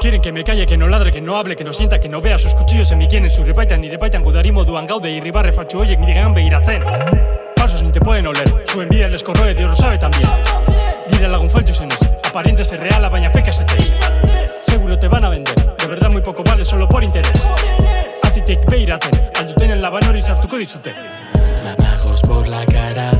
Quieren que me calle, que no ladre, que no hable, que no sienta, que no vea Sus cuchillos en mi quieren, su repaitan ni repaitan Gudari moduan gaude, irribarre faltsu oiek niregan begiratzen Falsos ni te pueden oler, su envidia les corroe, Dios lo sabe también. Dire lagun faltsu zenez, aparentes es real, baina feka ezetez Seguro te van a vender, de verdad muy poco vale solo por interés. Atzitik behiratzen, alduten en laban hori sartuko dizute. Mamajos por la cara,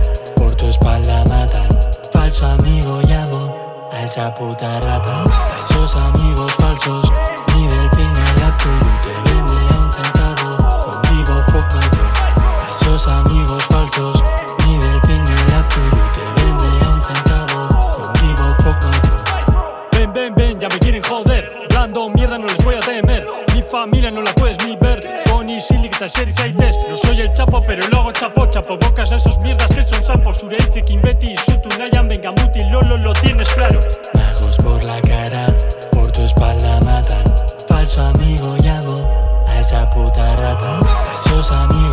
esa puta rata. Esos amigos falsos, ni del fin al apoyo. Te vende a un centavo, conmigo fuck my girl. Esos amigos falsos, ni del fin al apoyo. Te vende a un centavo, fuck my girl. Ven, ven, ven, ya me quieren joder Blando mierda, no les voy a temer. Mi familia no la puedes ni ver. Isilik eta xeri zaitez No soy el chapo, pero luego chapo Chapo. Bocas a esos mierdas que son sapos. Zure hitzekin beti izutu nahian Venga muti, lolo, lo tienes claro. Majos por la cara, por tu espalda matan. Falso amigo llamo a esa puta rata. Esos amigos